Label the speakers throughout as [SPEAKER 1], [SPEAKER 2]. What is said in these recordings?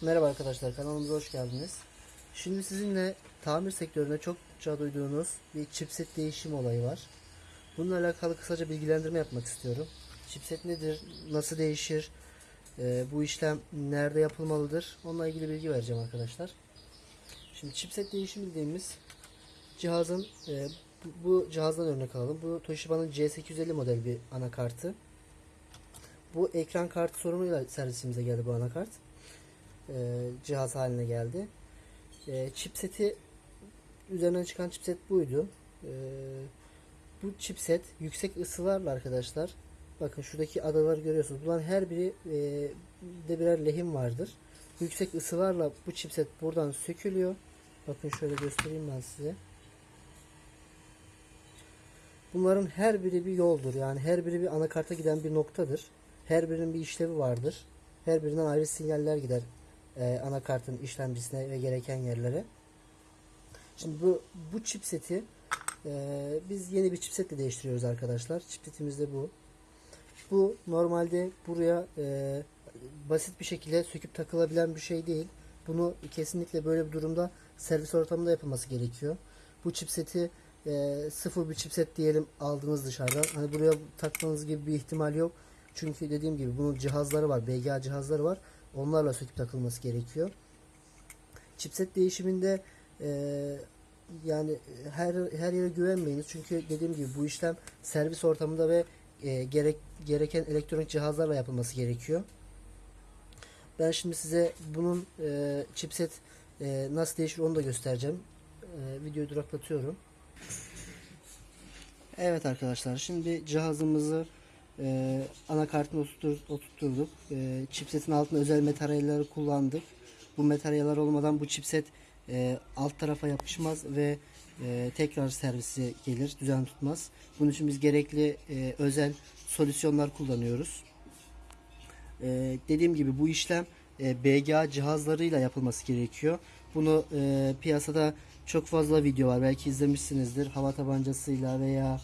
[SPEAKER 1] Merhaba arkadaşlar kanalımıza hoş geldiniz. Şimdi sizinle tamir sektöründe çokça duyduğunuz bir chipset değişim olayı var. Bununla alakalı kısaca bilgilendirme yapmak istiyorum. Chipset nedir, nasıl değişir, e, bu işlem nerede yapılmalıdır onunla ilgili bilgi vereceğim arkadaşlar. Şimdi chipset değişim dediğimiz cihazın e, bu, cihazdan örnek alalım. Bu Toshiba'nın C850 model bir anakartı. Bu ekran kartı sorunuyla servisimize geldi bu anakart cihaz haline geldi. E, chipseti üzerinden çıkan chipset buydu. E, bu chipset yüksek ısılarla arkadaşlar bakın şuradaki adaları görüyorsunuz. Bunların her biri e, de birer lehim vardır. Yüksek ısılarla bu chipset buradan sökülüyor. Bakın şöyle göstereyim ben size. Bunların her biri bir yoldur. Yani her biri bir anakarta giden bir noktadır. Her birinin bir işlevi vardır. Her birinden ayrı sinyaller gider e, anakartın işlemcisine ve gereken yerlere. Şimdi bu bu chipseti e, biz yeni bir chipsetle değiştiriyoruz arkadaşlar. Chipsetimiz de bu. Bu normalde buraya e, basit bir şekilde söküp takılabilen bir şey değil. Bunu kesinlikle böyle bir durumda servis ortamında yapılması gerekiyor. Bu chipseti e, sıfır bir chipset diyelim aldınız dışarıdan. Hani buraya takmanız gibi bir ihtimal yok. Çünkü dediğim gibi bunun cihazları var. BGA cihazları var. Onlarla söküp takılması gerekiyor. Chipset değişiminde e, yani her her yere güvenmeyiniz. Çünkü dediğim gibi bu işlem servis ortamında ve e, gerek gereken elektronik cihazlarla yapılması gerekiyor. Ben şimdi size bunun e, chipset e, nasıl değişir onu da göstereceğim. E, videoyu duraklatıyorum. Evet arkadaşlar şimdi cihazımızı e, anakartını oturtturduk. E, chipsetin altına özel materyaller kullandık. Bu materyaller olmadan bu chipset e, alt tarafa yapışmaz ve e, tekrar servisi gelir, düzen tutmaz. Bunun için biz gerekli e, özel solüsyonlar kullanıyoruz. E, dediğim gibi bu işlem e, BGA cihazlarıyla yapılması gerekiyor. Bunu e, piyasada çok fazla video var. Belki izlemişsinizdir. Hava tabancasıyla veya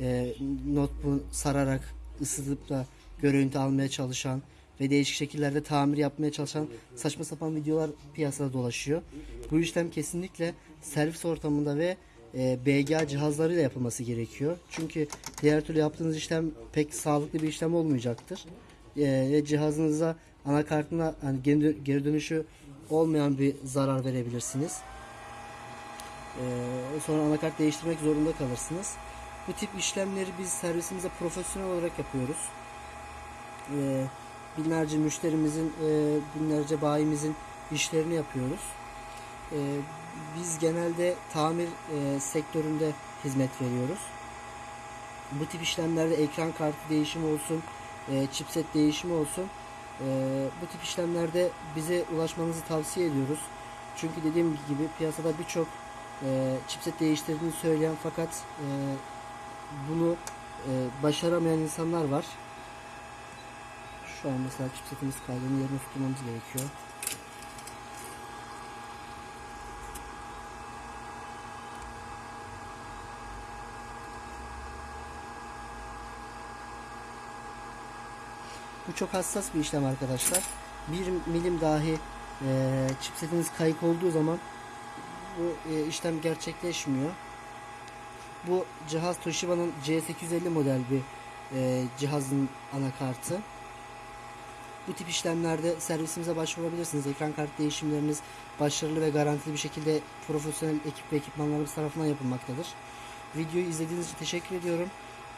[SPEAKER 1] e, notebook sararak ısıtıp da görüntü almaya çalışan ve değişik şekillerde tamir yapmaya çalışan saçma sapan videolar piyasada dolaşıyor. Bu işlem kesinlikle servis ortamında ve e, BGA cihazlarıyla yapılması gerekiyor. Çünkü diğer türlü yaptığınız işlem pek sağlıklı bir işlem olmayacaktır. E, cihazınıza anakartına yani geri, geri dönüşü olmayan bir zarar verebilirsiniz. E, sonra anakart değiştirmek zorunda kalırsınız. Bu tip işlemleri biz servisimize profesyonel olarak yapıyoruz. E, binlerce müşterimizin, e, binlerce bayimizin işlerini yapıyoruz. E, biz genelde tamir e, sektöründe hizmet veriyoruz. Bu tip işlemlerde ekran kartı değişimi olsun, e, chipset değişimi olsun. E, bu tip işlemlerde bize ulaşmanızı tavsiye ediyoruz. Çünkü dediğim gibi piyasada birçok e, chipset değiştirdiğini söyleyen fakat e, bunu e, başaramayan insanlar var. Şu an mesela chipsetimiz kaydını yerine tutmamız gerekiyor. Bu çok hassas bir işlem arkadaşlar. Bir milim dahi e, chipsetiniz kayık olduğu zaman bu e, işlem gerçekleşmiyor. Bu cihaz Toshiba'nın C850 model bir e, cihazın anakartı. Bu tip işlemlerde servisimize başvurabilirsiniz. Ekran kart değişimleriniz başarılı ve garantili bir şekilde profesyonel ekip ve ekipmanlarımız tarafından yapılmaktadır. Videoyu izlediğiniz için teşekkür ediyorum.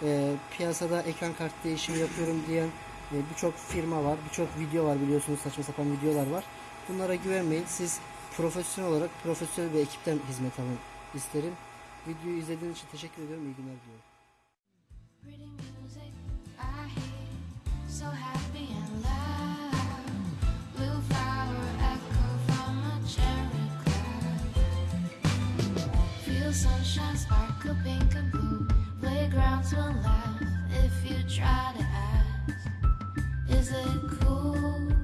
[SPEAKER 1] E, piyasada ekran kart değişimi yapıyorum diyen e, birçok firma var, birçok video var biliyorsunuz saçma sapan videolar var. Bunlara güvenmeyin. Siz profesyonel olarak profesyonel bir ekipten hizmet alın isterim. Videoyu izlediğiniz için teşekkür ediyorum. İyi günler diliyorum.
[SPEAKER 2] sunshine, sparkle, pink and blue. Playgrounds will laugh if you try to ask. Is it cool?